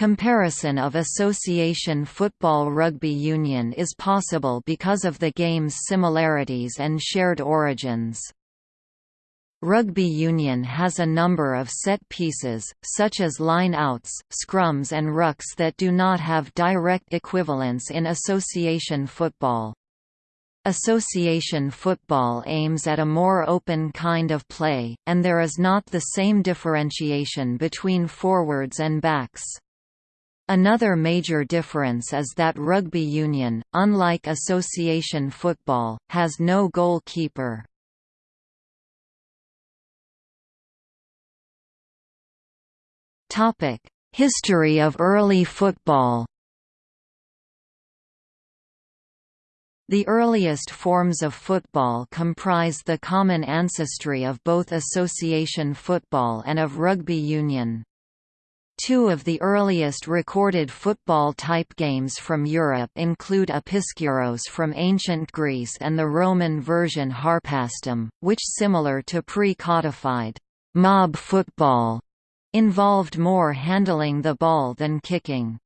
Comparison of association football rugby union is possible because of the game's similarities and shared origins. Rugby union has a number of set pieces, such as line-outs, scrums and rucks that do not have direct equivalents in association football. Association football aims at a more open kind of play, and there is not the same differentiation between forwards and backs. Another major difference is that rugby union, unlike association football, has no goalkeeper. Topic: History of early football. The earliest forms of football comprise the common ancestry of both association football and of rugby union. Two of the earliest recorded football-type games from Europe include Episkyros from ancient Greece and the Roman version Harpastum, which similar to pre-codified mob football involved more handling the ball than kicking.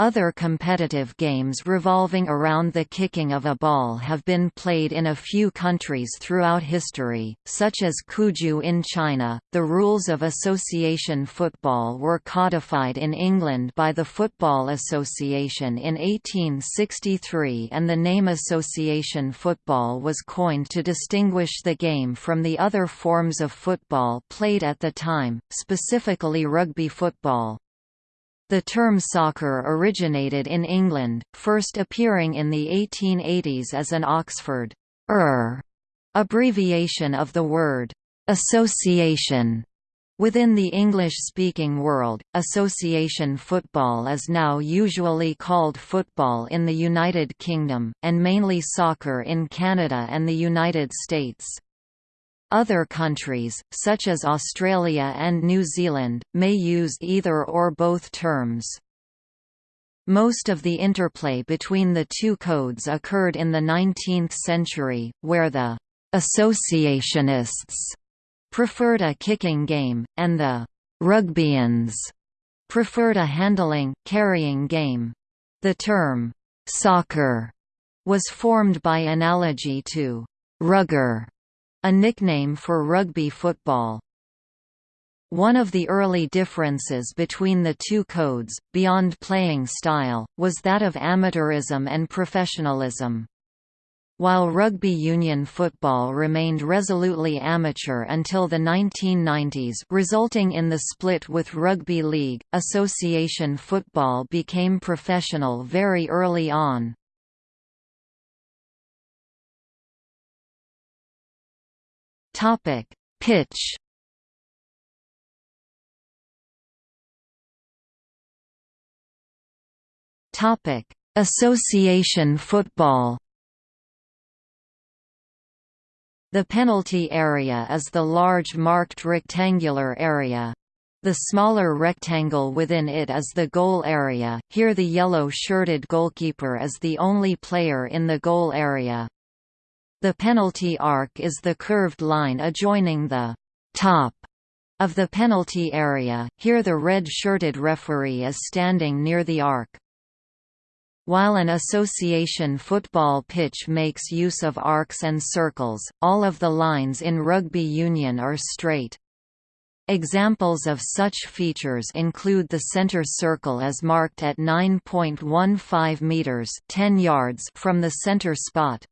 Other competitive games revolving around the kicking of a ball have been played in a few countries throughout history, such as Cuju in China. The rules of association football were codified in England by the Football Association in 1863 and the name association football was coined to distinguish the game from the other forms of football played at the time, specifically rugby football. The term soccer originated in England, first appearing in the 1880s as an Oxford er abbreviation of the word association. Within the English-speaking world, association football is now usually called football in the United Kingdom, and mainly soccer in Canada and the United States. Other countries, such as Australia and New Zealand, may use either or both terms. Most of the interplay between the two codes occurred in the 19th century, where the «associationists» preferred a kicking game, and the «rugbyians» preferred a handling, carrying game. The term «soccer» was formed by analogy to «rugger» a nickname for rugby football. One of the early differences between the two codes, beyond playing style, was that of amateurism and professionalism. While rugby union football remained resolutely amateur until the 1990s resulting in the split with rugby league, association football became professional very early on. Topic: Pitch. Topic: Association football. The penalty area is the large marked rectangular area. The smaller rectangle within it is the goal area, here the yellow-shirted goalkeeper is the only player in the goal area. The penalty arc is the curved line adjoining the top of the penalty area, here the red-shirted referee is standing near the arc. While an association football pitch makes use of arcs and circles, all of the lines in rugby union are straight. Examples of such features include the center circle as marked at 9.15 meters, 10 yards from the center spot.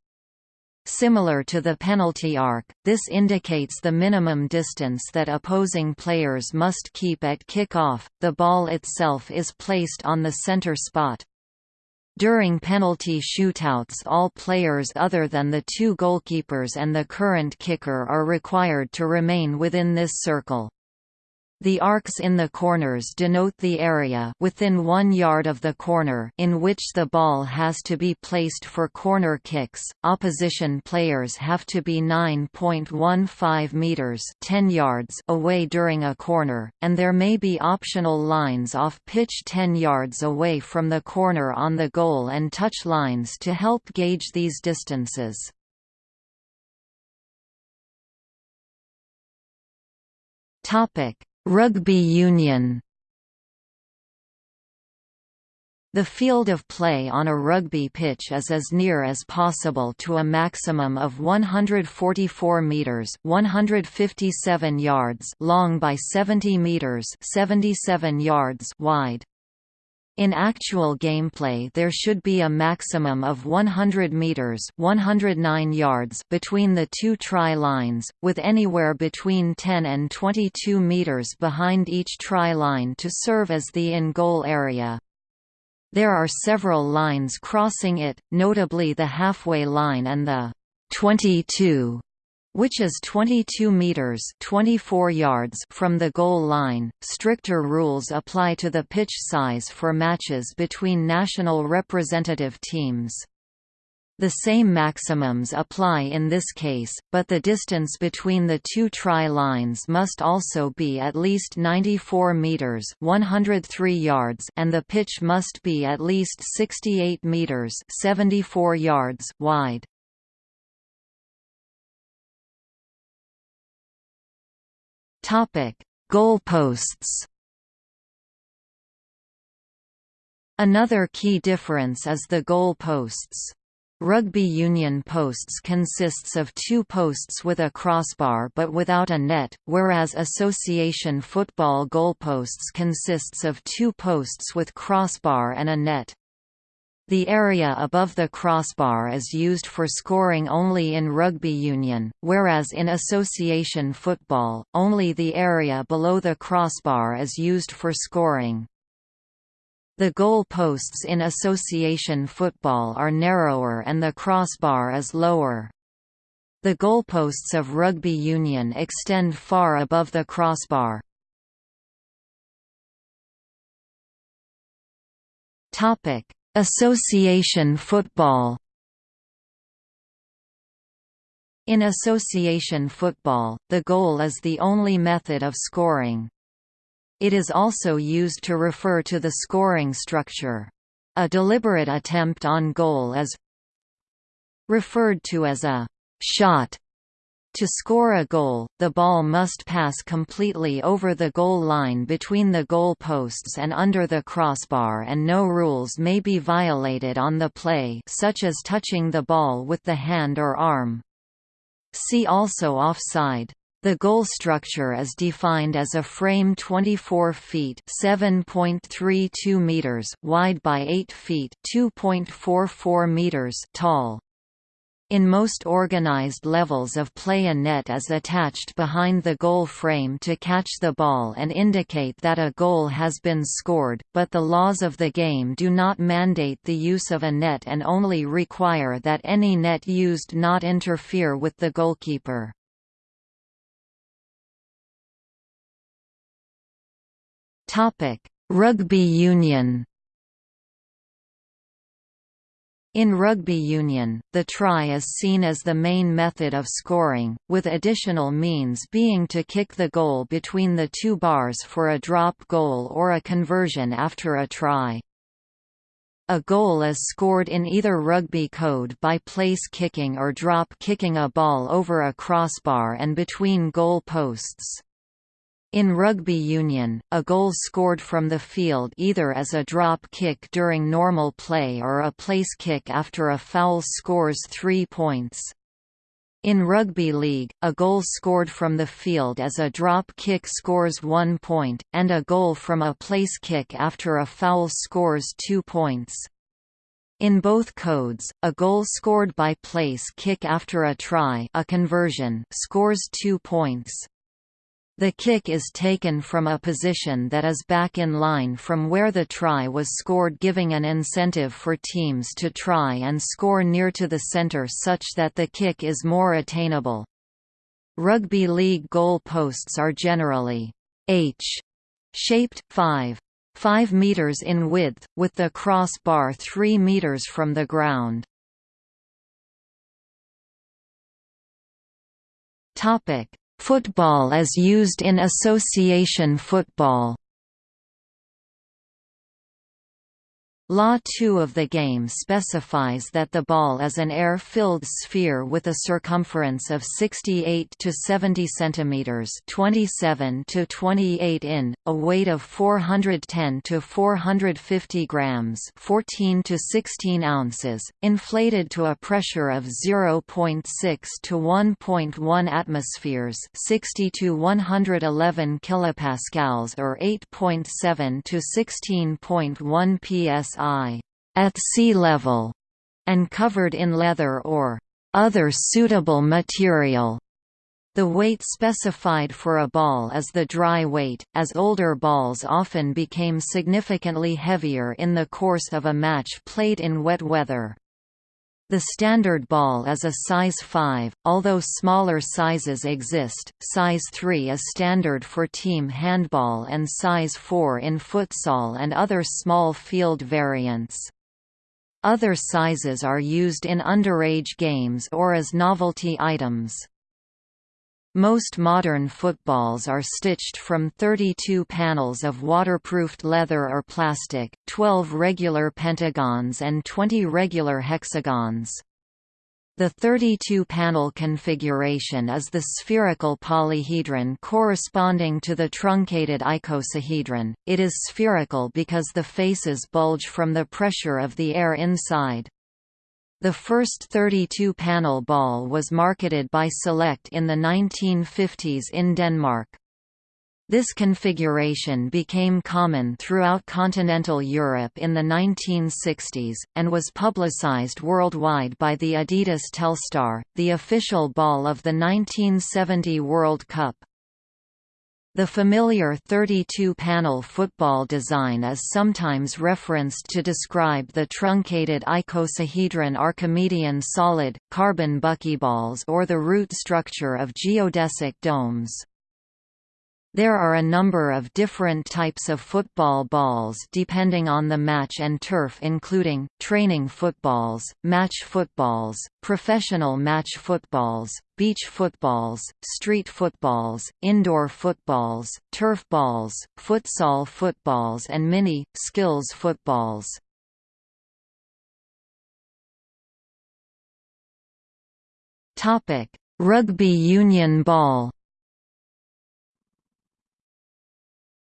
Similar to the penalty arc, this indicates the minimum distance that opposing players must keep at kick-off. The ball itself is placed on the center spot. During penalty shootouts all players other than the two goalkeepers and the current kicker are required to remain within this circle. The arcs in the corners denote the area within one yard of the corner in which the ball has to be placed for corner kicks. Opposition players have to be 9.15 meters (10 yards) away during a corner, and there may be optional lines off pitch 10 yards away from the corner on the goal and touch lines to help gauge these distances. Topic Rugby union The field of play on a rugby pitch is as near as possible to a maximum of 144 meters (157 yards) long by 70 meters (77 yards) wide. In actual gameplay there should be a maximum of 100 meters 109 yards between the two try lines, with anywhere between 10 and 22 meters behind each try line to serve as the in-goal area. There are several lines crossing it, notably the halfway line and the 22 which is 22 meters 24 yards from the goal line. Stricter rules apply to the pitch size for matches between national representative teams. The same maximums apply in this case, but the distance between the two try-lines must also be at least 94 meters (103 yards) and the pitch must be at least 68 meters (74 yards) wide. Topic: Goalposts. Another key difference is the goal posts. Rugby union posts consists of two posts with a crossbar but without a net, whereas association football goalposts consists of two posts with crossbar and a net. The area above the crossbar is used for scoring only in rugby union, whereas in association football, only the area below the crossbar is used for scoring. The goal posts in association football are narrower and the crossbar is lower. The goalposts of rugby union extend far above the crossbar. Topic: Association football. In association football, the goal is the only method of scoring. It is also used to refer to the scoring structure. A deliberate attempt on goal is referred to as a shot. To score a goal, the ball must pass completely over the goal line between the goal posts and under the crossbar and no rules may be violated on the play such as touching the ball with the hand or arm. See also offside. The goal structure is defined as a frame 24 feet (7.32 meters) wide by 8 feet (2.44 meters) tall. In most organized levels of play a net is attached behind the goal frame to catch the ball and indicate that a goal has been scored, but the laws of the game do not mandate the use of a net and only require that any net used not interfere with the goalkeeper. Rugby union. In rugby union, the try is seen as the main method of scoring, with additional means being to kick the goal between the two bars for a drop goal or a conversion after a try. A goal is scored in either rugby code by place kicking or drop kicking a ball over a crossbar and between goal posts. In rugby union, a goal scored from the field either as a drop kick during normal play or a place kick after a foul scores three points. In rugby league, a goal scored from the field as a drop kick scores one point, and a goal from a place kick after a foul scores two points. In both codes, a goal scored by place kick after a try a conversion scores two points. The kick is taken from a position that is back in line from where the try was scored giving an incentive for teams to try and score near to the center such that the kick is more attainable. Rugby league goal posts are generally H-shaped, 5. 5 meters in width, with the crossbar 3 meters from the ground. Topic: Football is used in association football. Law 2 of the game specifies that the ball is an air-filled sphere with a circumference of 68 to 70 centimeters, 27 to 28 in, a weight of 410 to 450 grams, 14 to 16 ounces, inflated to a pressure of 0.6 to 1.1 atmospheres, 60 to 111 kilopascals or 8.7 to 16.1 psi psi at sea level and covered in leather or other suitable material. The weight specified for a ball is the dry weight, as older balls often became significantly heavier in the course of a match played in wet weather. The standard ball is a size 5, although smaller sizes exist, size 3 is standard for team handball and size 4 in futsal and other small field variants. Other sizes are used in underage games or as novelty items. Most modern footballs are stitched from 32 panels of waterproofed leather or plastic, 12 regular pentagons and 20 regular hexagons. The 32-panel configuration is the spherical polyhedron corresponding to the truncated icosahedron. It is spherical because the faces bulge from the pressure of the air inside. The first 32-panel ball was marketed by Select in the 1950s in Denmark. This configuration became common throughout continental Europe in the 1960s, and was publicized worldwide by the Adidas Telstar, the official ball of the 1970 World Cup. The familiar 32-panel football design is sometimes referenced to describe the truncated icosahedron Archimedean solid, carbon buckyballs or the root structure of geodesic domes. There are a number of different types of football balls depending on the match and turf including, training footballs, match footballs, professional match footballs, beach footballs, street footballs, indoor footballs, turf balls, futsal footballs and mini, skills footballs. Rugby union ball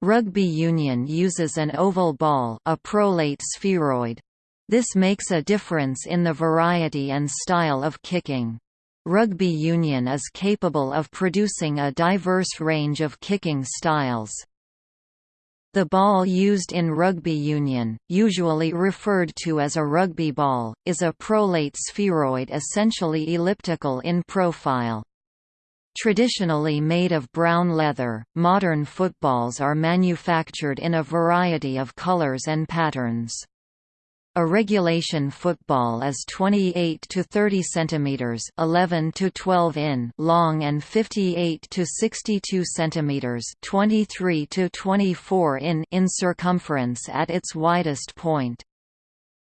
Rugby union uses an oval ball a prolate spheroid. This makes a difference in the variety and style of kicking. Rugby union is capable of producing a diverse range of kicking styles. The ball used in rugby union, usually referred to as a rugby ball, is a prolate spheroid essentially elliptical in profile. Traditionally made of brown leather, modern footballs are manufactured in a variety of colors and patterns. A regulation football is 28 to 30 centimeters, 11 to 12 in long and 58 to 62 centimeters, 23 to 24 in in circumference at its widest point.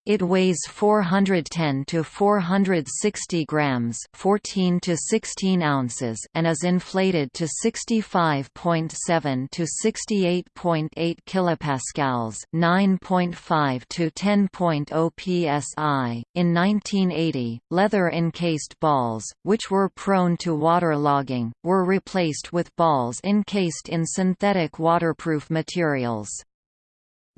It weighs 410 to 460 grams, 14 to 16 ounces, and is inflated to 65.7 to 68.8 kilopascals, 9.5 to 10.0 psi. In 1980, leather-encased balls, which were prone to waterlogging, were replaced with balls encased in synthetic waterproof materials.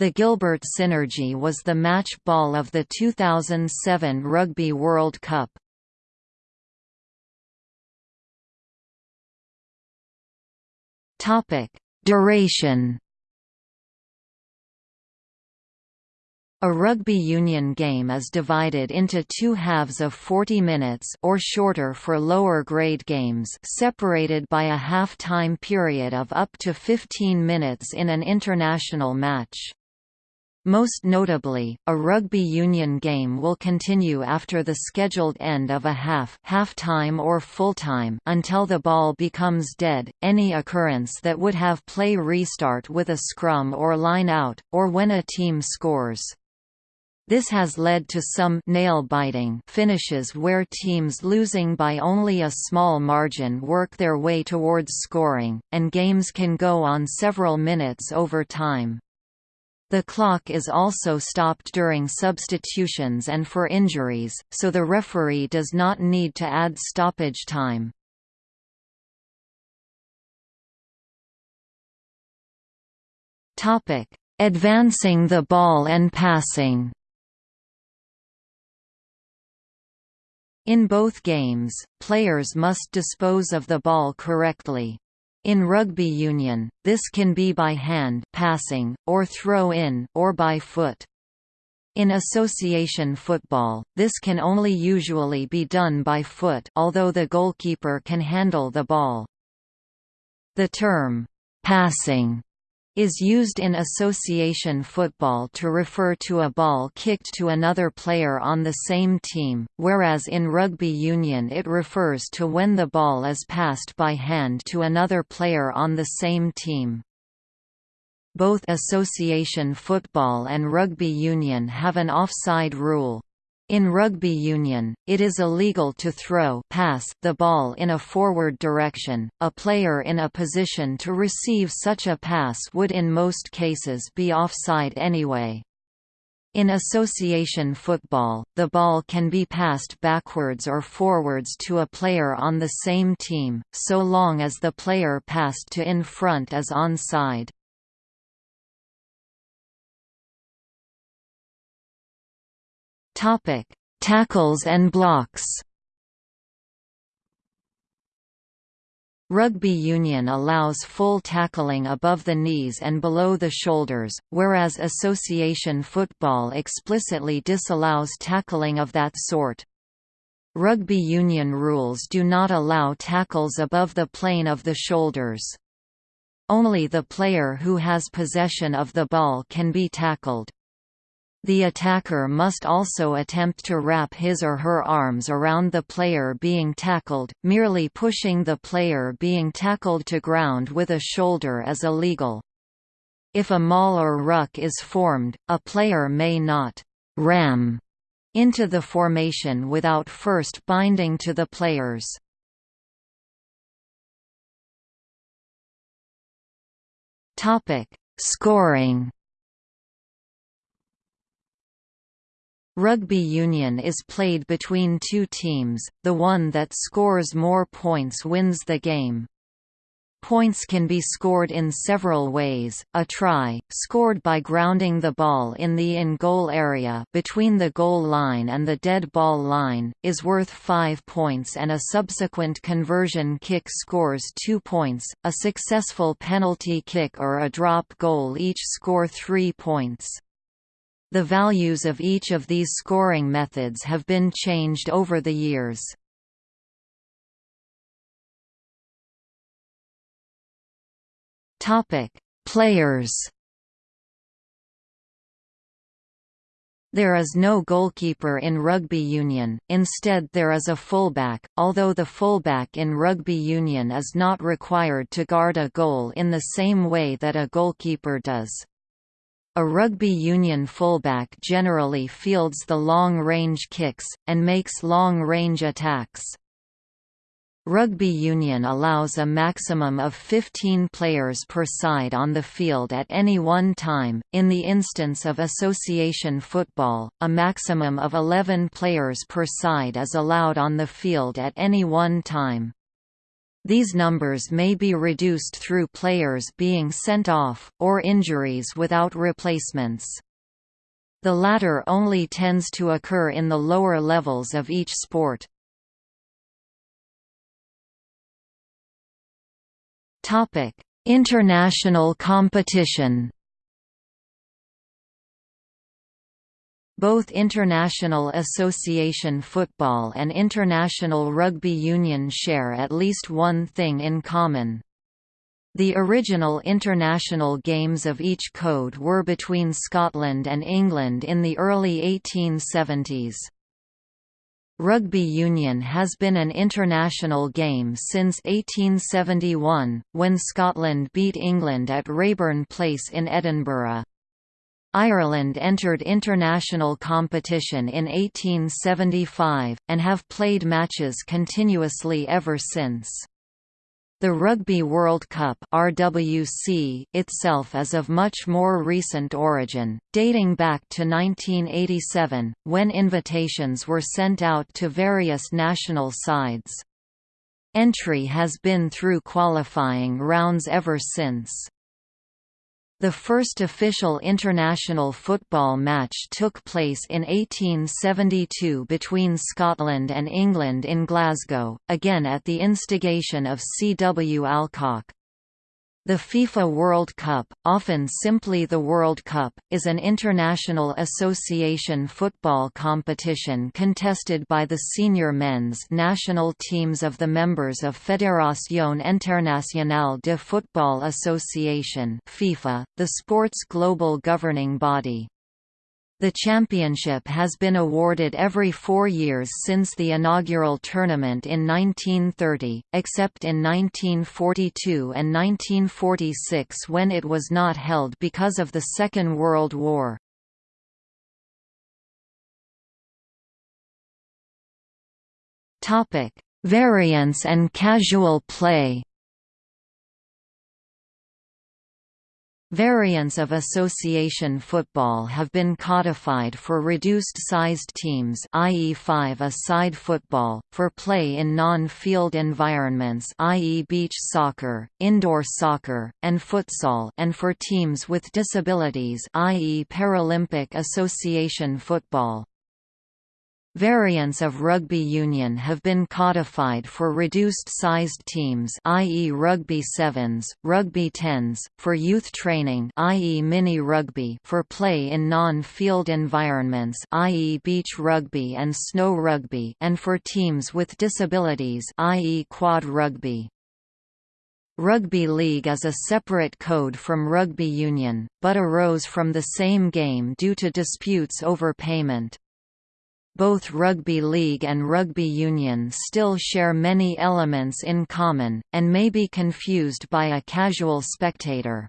The Gilbert Synergy was the match ball of the 2007 Rugby World Cup. Topic: Duration. A rugby union game is divided into two halves of 40 minutes or shorter for lower grade games separated by a half-time period of up to 15 minutes in an international match. Most notably, a rugby union game will continue after the scheduled end of a half half-time or full-time until the ball becomes dead, any occurrence that would have play restart with a scrum or line-out, or when a team scores. This has led to some nail-biting finishes where teams losing by only a small margin work their way towards scoring, and games can go on several minutes over time. The clock is also stopped during substitutions and for injuries, so the referee does not need to add stoppage time. Advancing the ball and passing In both games, players must dispose of the ball correctly. In rugby union, this can be by hand passing, or throw-in or by foot. In association football, this can only usually be done by foot although the goalkeeper can handle the ball. The term, passing is used in association football to refer to a ball kicked to another player on the same team, whereas in rugby union it refers to when the ball is passed by hand to another player on the same team. Both association football and rugby union have an offside rule. In rugby union, it is illegal to throw pass the ball in a forward direction. A player in a position to receive such a pass would in most cases be offside anyway. In association football, the ball can be passed backwards or forwards to a player on the same team, so long as the player passed to in front is onside. Topic: Tackles and blocks. Rugby union allows full tackling above the knees and below the shoulders, whereas association football explicitly disallows tackling of that sort. Rugby union rules do not allow tackles above the plane of the shoulders. Only the player who has possession of the ball can be tackled. The attacker must also attempt to wrap his or her arms around the player being tackled, merely pushing the player being tackled to ground with a shoulder is illegal. If a maul or ruck is formed, a player may not «ram» into the formation without first binding to the players. Scoring Rugby union is played between two teams, the one that scores more points wins the game. Points can be scored in several ways, a try, scored by grounding the ball in the in-goal area between the goal line and the dead ball line, is worth 5 points and a subsequent conversion kick scores 2 points, a successful penalty kick or a drop goal each score 3 points. The values of each of these scoring methods have been changed over the years. Topic: Players. There is no goalkeeper in rugby union, instead there is a fullback, although the fullback in rugby union is not required to guard a goal in the same way that a goalkeeper does. A rugby union fullback generally fields the long-range kicks, and makes long-range attacks. Rugby union allows a maximum of 15 players per side on the field at any one time, in the instance of association football, a maximum of 11 players per side is allowed on the field at any one time. These numbers may be reduced through players being sent off, or injuries without replacements. The latter only tends to occur in the lower levels of each sport. International competition Both International Association Football and International Rugby Union share at least one thing in common. The original international games of each code were between Scotland and England in the early 1870s. Rugby union has been an international game since 1871, when Scotland beat England at Raeburn Place in Edinburgh. Ireland entered international competition in 1875, and have played matches continuously ever since. The Rugby World Cup RWC itself is of much more recent origin, dating back to 1987, when invitations were sent out to various national sides. Entry has been through qualifying rounds ever since. The first official international football match took place in 1872 between Scotland and England in Glasgow, again at the instigation of C. W. Alcock. The FIFA World Cup, often simply the World Cup, is an international association football competition contested by the senior men's national teams of the members of Fédération Internationale de Football Association FIFA, the sport's global governing body. The championship has been awarded every four years since the inaugural tournament in 1930, except in 1942 and 1946 when it was not held because of the Second World War. Variants and casual play Variants of association football have been codified for reduced-sized teams i.e. five-a-side football, for play in non-field environments i.e. beach soccer, indoor soccer, and futsal and for teams with disabilities i.e. Paralympic Association football. Variants of rugby union have been codified for reduced-sized teams i.e. rugby sevens, rugby tens, for youth training i.e. mini-rugby for play in non-field environments i.e. beach rugby and snow rugby and for teams with disabilities i.e. quad rugby. Rugby league is a separate code from rugby union, but arose from the same game due to disputes over payment. Both rugby league and rugby union still share many elements in common, and may be confused by a casual spectator.